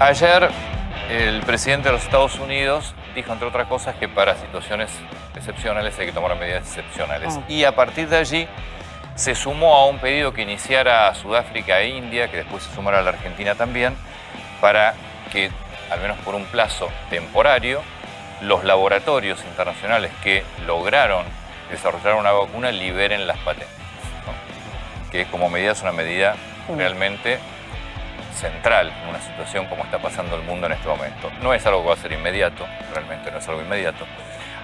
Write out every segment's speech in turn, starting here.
Ayer el presidente de los Estados Unidos dijo, entre otras cosas, que para situaciones excepcionales hay que tomar medidas excepcionales. Mm. Y a partir de allí se sumó a un pedido que iniciara Sudáfrica e India, que después se sumara a la Argentina también, para que, al menos por un plazo temporario, los laboratorios internacionales que lograron desarrollar una vacuna liberen las patentes. ¿no? Que como medida es una medida realmente central en una situación como está pasando el mundo en este momento. No es algo que va a ser inmediato, realmente no es algo inmediato.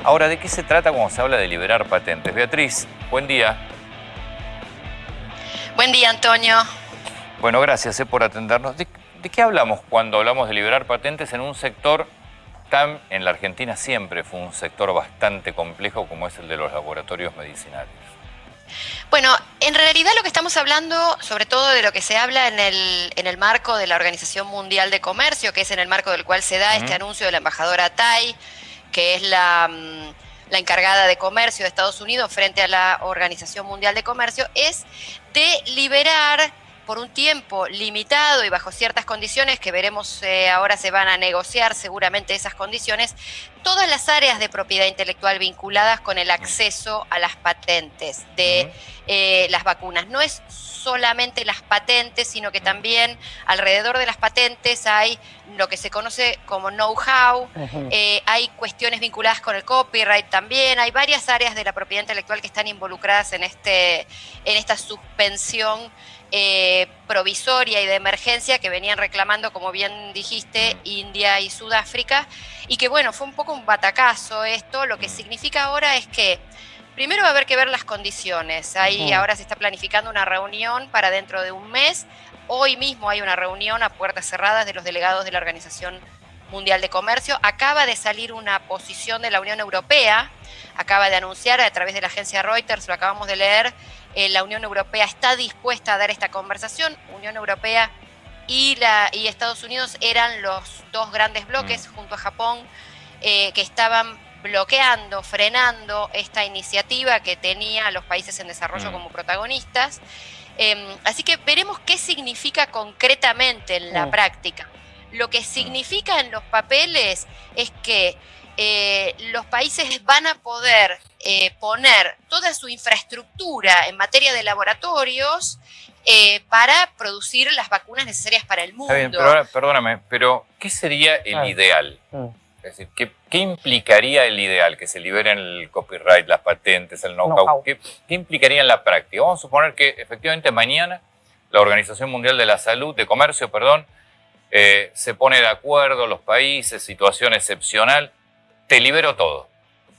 Ahora, ¿de qué se trata cuando se habla de liberar patentes? Beatriz, buen día. Buen día, Antonio. Bueno, gracias eh, por atendernos. ¿De, de qué hablamos cuando hablamos de liberar patentes en un sector tan, en la Argentina siempre fue un sector bastante complejo como es el de los laboratorios medicinales? Bueno, en realidad lo que estamos hablando, sobre todo de lo que se habla en el, en el marco de la Organización Mundial de Comercio, que es en el marco del cual se da este anuncio de la embajadora Tai, que es la, mm, la encargada de comercio de Estados Unidos frente a la Organización Mundial de Comercio, es de liberar por un tiempo limitado y bajo ciertas condiciones que veremos eh, ahora se van a negociar seguramente esas condiciones, todas las áreas de propiedad intelectual vinculadas con el acceso a las patentes de eh, las vacunas. No es solamente las patentes, sino que también alrededor de las patentes hay lo que se conoce como know-how, eh, hay cuestiones vinculadas con el copyright también, hay varias áreas de la propiedad intelectual que están involucradas en, este, en esta suspensión eh, provisoria y de emergencia que venían reclamando, como bien dijiste, India y Sudáfrica, y que bueno, fue un poco un batacazo esto, lo que significa ahora es que primero va a haber que ver las condiciones, ahí ahora se está planificando una reunión para dentro de un mes, hoy mismo hay una reunión a puertas cerradas de los delegados de la Organización Mundial de Comercio. Acaba de salir una posición de la Unión Europea, acaba de anunciar a través de la agencia Reuters, lo acabamos de leer, eh, la Unión Europea está dispuesta a dar esta conversación. Unión Europea y, la, y Estados Unidos eran los dos grandes bloques junto a Japón eh, que estaban bloqueando, frenando esta iniciativa que tenía a los países en desarrollo Mm. como protagonistas. Eh, así que veremos qué significa concretamente en la Mm. práctica. Lo que significa en los papeles es que eh, los países van a poder eh, poner toda su infraestructura en materia de laboratorios eh, para producir las vacunas necesarias para el mundo. Está bien, pero ahora, perdóname, pero ¿qué sería el ideal? Mm. Es decir, ¿qué, qué implicaría el ideal? Que se liberen el copyright, las patentes, el know-how. ¿Qué, qué implicaría en la práctica? Vamos a suponer que efectivamente mañana la Organización Mundial de la Salud, de Comercio, perdón, eh, se pone de acuerdo, los países, situación excepcional, te libero todo.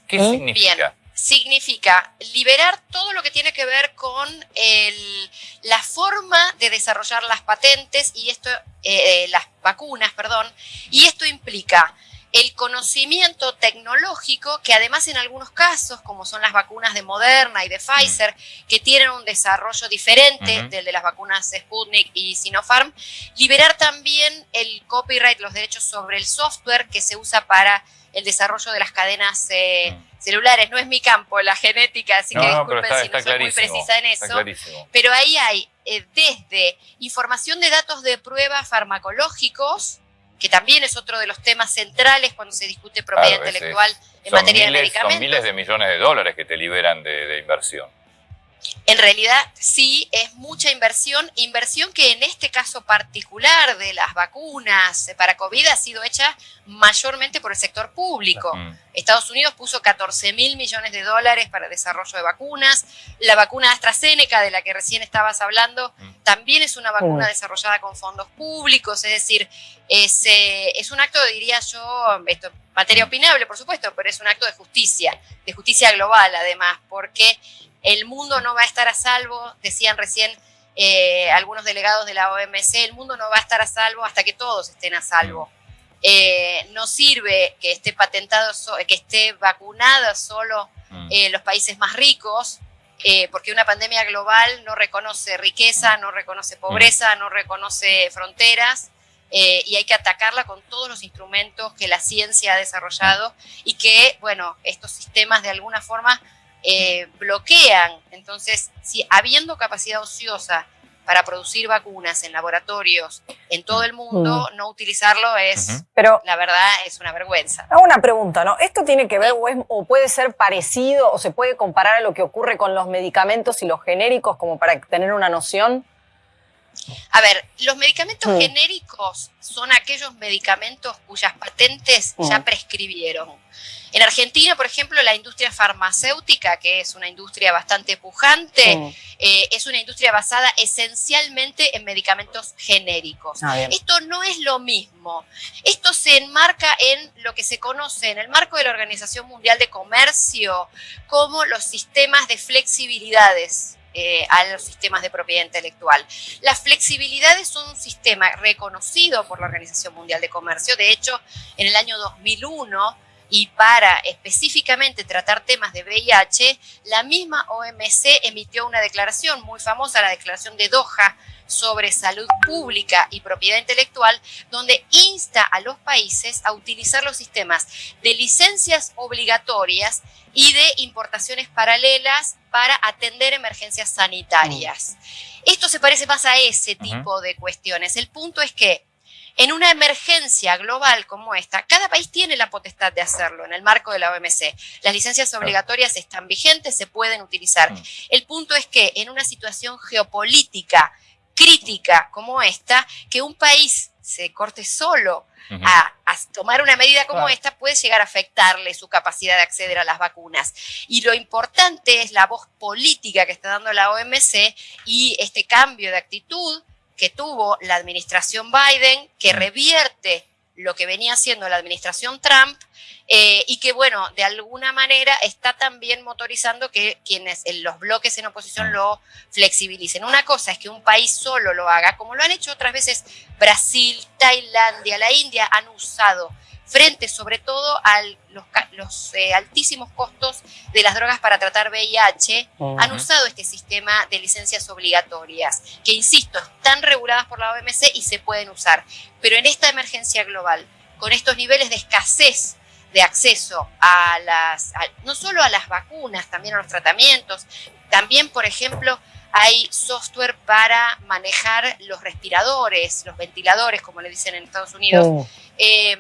¿Qué ¿Eh? significa? Significa liberar todo lo que tiene que ver con el- la forma de desarrollar las patentes y esto, eh, eh, las vacunas, perdón, y esto implica el conocimiento tecnológico que además en algunos casos, como son las vacunas de Moderna y de Pfizer, que tienen un desarrollo diferente del de las vacunas Sputnik y Sinopharm, liberar también el copyright, los derechos sobre el software que se usa para el desarrollo de las cadenas eh, Mm. Celulares. No es mi campo, la genética, así No, que disculpen está, si no soy muy precisa en eso. Pero ahí hay eh, desde información de datos de prueba farmacológicos, que también es otro de los temas centrales cuando se discute propiedad Claro, intelectual en materia de medicamentos. son miles de millones de dólares que te liberan de, de inversión. En realidad sí es mucha inversión, inversión que en este caso particular de las vacunas para COVID ha sido hecha mayormente por el sector público. Mm. Estados Unidos puso 14 mil millones de dólares para el desarrollo de vacunas. La vacuna AstraZeneca, de la que recién estabas hablando, Mm. también es una vacuna Mm. desarrollada con fondos públicos. Es decir, es, eh, es un acto, diría yo, esto materia opinable, por supuesto, pero es un acto de justicia, de justicia global además, porque el mundo no va a estar a salvo, decían recién eh, algunos delegados de la OMC, el mundo no va a estar a salvo hasta que todos estén a salvo. Eh, no sirve que esté patentado, so- que esté vacunada solo Mm. eh, los países más ricos, porque una pandemia global no reconoce riqueza, no reconoce pobreza, no reconoce fronteras, eh, y hay que atacarla con todos los instrumentos que la ciencia ha desarrollado y que, bueno, estos sistemas de alguna forma eh, bloquean. Entonces, si habiendo capacidad ociosa para producir vacunas en laboratorios en todo el mundo, mm. no utilizarlo es, Pero, la verdad, es una vergüenza. Hago una pregunta, ¿no? ¿Esto tiene que ver o, puede ser parecido o se puede comparar a lo que ocurre con los medicamentos y los genéricos como para tener una noción? A ver, los medicamentos genéricos son aquellos medicamentos cuyas patentes ya prescribieron. En Argentina, por ejemplo, la industria farmacéutica, que es una industria bastante pujante, eh, es una industria basada esencialmente en medicamentos genéricos. Ah, Esto no es lo mismo. Esto se enmarca en lo que se conoce en el marco de la Organización Mundial de Comercio como los sistemas de flexibilidades. Eh, a los sistemas de propiedad intelectual. Las flexibilidades son un sistema reconocido por la Organización Mundial de Comercio. De hecho, en el año 2001 y para específicamente tratar temas de VIH, la misma OMC emitió una declaración muy famosa, la declaración de Doha sobre salud pública y propiedad intelectual, donde insta a los países a utilizar los sistemas de licencias obligatorias y de importaciones paralelas para atender emergencias sanitarias. Mm. Esto se parece más a ese tipo de cuestiones. El punto es que en una emergencia global como esta, cada país tiene la potestad de hacerlo en el marco de la OMC. Las licencias obligatorias están vigentes, se pueden utilizar. Mm. El punto es que en una situación geopolítica crítica como esta, que un país se corte solo a, tomar una medida como esta puede llegar a afectarle su capacidad de acceder a las vacunas. Y lo importante es la voz política que está dando la OMC y este cambio de actitud que tuvo la administración Biden, que revierte lo que venía haciendo la administración Trump eh, y que, bueno, de alguna manera está también motorizando que quienes en los bloques en oposición lo flexibilicen. Una cosa es que un país solo lo haga, como lo han hecho otras veces Brasil, Tailandia, la India, han usado frente sobre todo a los, eh, altísimos costos de las drogas para tratar VIH, han usado este sistema de licencias obligatorias, que insisto, están reguladas por la OMC y se pueden usar. Pero en esta emergencia global, con estos niveles de escasez de acceso a las, no solo a las vacunas, también a los tratamientos, también, por ejemplo, hay software para manejar los respiradores, los ventiladores, como le dicen en Estados Unidos. Oh. Em,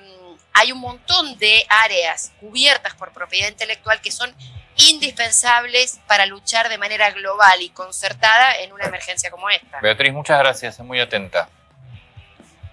hay un montón de áreas cubiertas por propiedad intelectual que son indispensables para luchar de manera global y concertada en una emergencia como esta. Beatriz, muchas gracias, es muy atenta.